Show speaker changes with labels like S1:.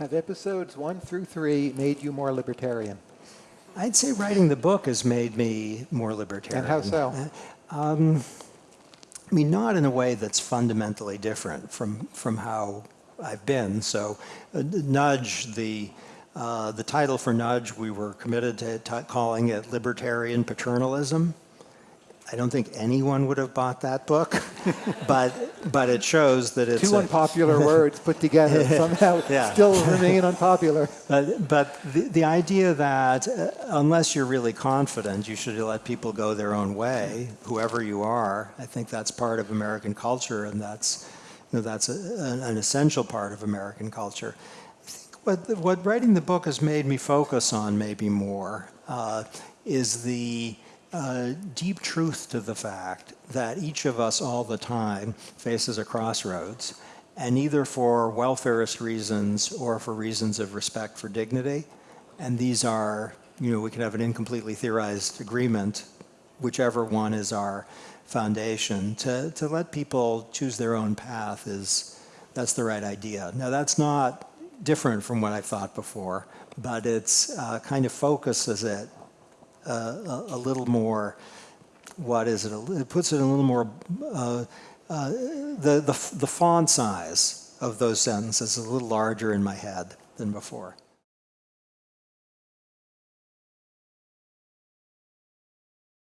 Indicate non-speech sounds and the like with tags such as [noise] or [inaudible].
S1: Have episodes one through three made you more libertarian?
S2: I'd say writing the book has made me more libertarian.
S1: And how so?
S2: I mean, not in a way that's fundamentally different from, from how I've been. So, uh, Nudge, the, uh, the title for Nudge, we were committed to t- calling it Libertarian Paternalism. I don't think anyone would have bought that book, [laughs] but, but it shows that it's
S1: Two unpopular [laughs] words put together somehow
S2: Yeah.
S1: still remain unpopular. [laughs]
S2: But, but the, the idea that uh, unless you're really confident, you should let people go their own way, whoever you are. I think that's part of American culture, and that's, you know, that's a, an, an essential part of American culture. I think what, what writing the book has made me focus on maybe more uh, is the uh, deep truth to the fact that each of us all the time faces a crossroads and either for welfarist reasons or for reasons of respect for dignity. And these are, you know, we can have an incompletely theorized agreement, whichever one is our foundation. To, to let people choose their own path is, that's the right idea. Now, that's not different from what I've thought before, but it's uh, kind of focuses it uh, a, little more, what is it, it puts it a little more uh, uh, the, the, the font size of those sentences is a little larger in my head than before.